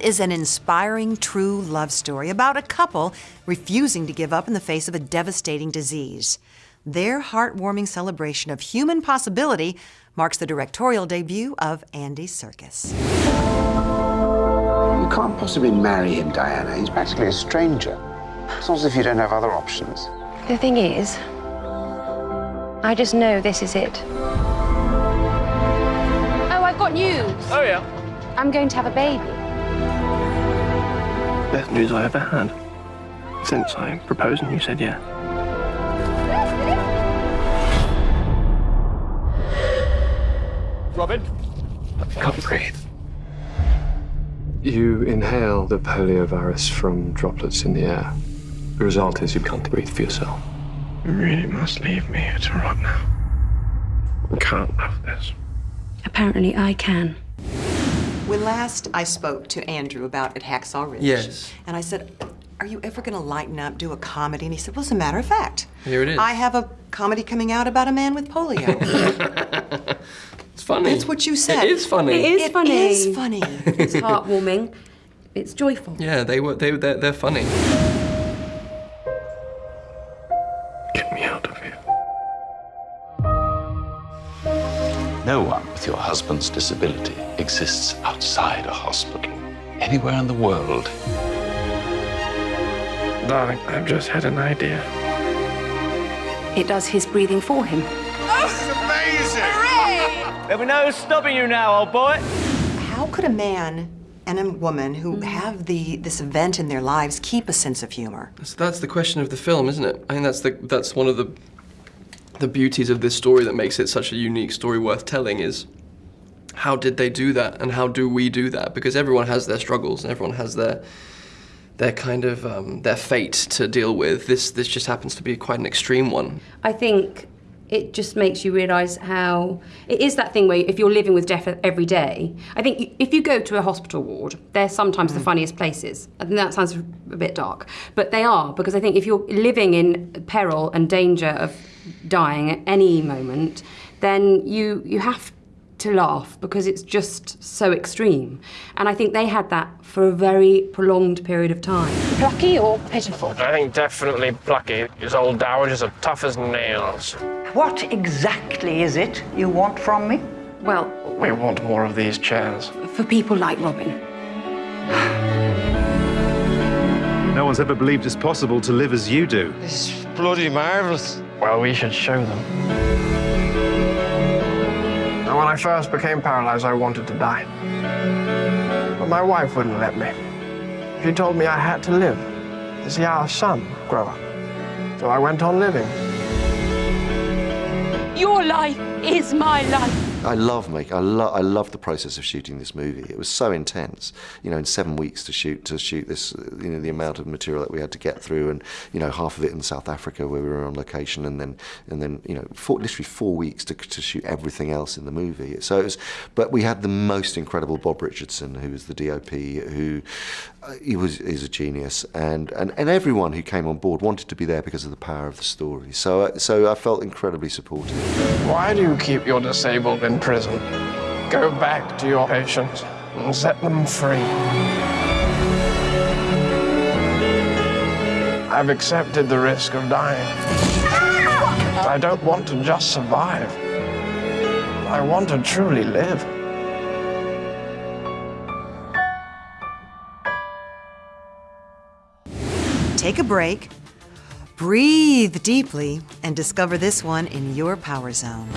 is an inspiring true love story about a couple refusing to give up in the face of a devastating disease. Their heartwarming celebration of human possibility marks the directorial debut of Andy Serkis. You can't possibly marry him, Diana. He's practically a stranger. It's not as if you don't have other options. The thing is, I just know this is it. Oh, I've got news. Oh, yeah. I'm going to have a baby. Best news I ever had. Since I proposed and you said yeah. Robin? I can't breathe. You inhale the poliovirus from droplets in the air. The result is you can't breathe for yourself. You really must leave me here to rot now. I can't have this. Apparently, I can. When last I spoke to Andrew about at Hacksaw Ridge, Yes. and I said, "Are you ever going to lighten up, do a comedy?" And he said, "Well, as a matter of fact, Here it is. I have a comedy coming out about a man with polio." It's funny. That's what you said. It is funny. It is It funny. is funny. It's heartwarming. It's joyful. Yeah, they were. They they're, they're funny. Get me out of here. No one with your husband's disability exists outside a hospital, anywhere in the world. Darling, I've just had an idea. It does his breathing for him. That's amazing! Hooray! There'll be no stopping you now, old boy. How could a man and a woman who mm. have the this event in their lives keep a sense of humor? So that's the question of the film, isn't it? I think that's the that's one of the the beauties of this story that makes it such a unique story worth telling is how did they do that and how do we do that? Because everyone has their struggles and everyone has their their kind of um, their fate to deal with. This this just happens to be quite an extreme one. I think it just makes you realise how it is that thing where if you're living with death every day, I think if you go to a hospital ward, they're sometimes the funniest places. I think that sounds a bit dark, but they are because I think if you're living in peril and danger of dying at any moment, then you you have to laugh because it's just so extreme. And I think they had that for a very prolonged period of time. Plucky or pitiful? I think definitely Plucky. His old dowagers are tough as nails. What exactly is it you want from me? Well, We want more of these chairs. for people like Robin. No one's ever believed it's possible to live as you do. It's bloody marvellous. Well, we should show them. Now, when I first became paralyzed, I wanted to die. But my wife wouldn't let me. She told me I had to live to see our son grow up. So I went on living. Your life is my life. I love make I love I love the process of shooting this movie. It was so intense, you know, in seven weeks to shoot to shoot this, you know, the amount of material that we had to get through, and you know, half of it in South Africa where we were on location, and then and then you know, four, literally four weeks to to shoot everything else in the movie. So it was, but we had the most incredible Bob Richardson, who was the DOP, who uh, he was is a genius, and, and and everyone who came on board wanted to be there because of the power of the story. So uh, so I felt incredibly supported. Why do you keep your disabled in prison? Go back to your patients and set them free. I've accepted the risk of dying. Ah! I don't want to just survive. I want to truly live. Take a break, breathe deeply, and discover this one in your power zone.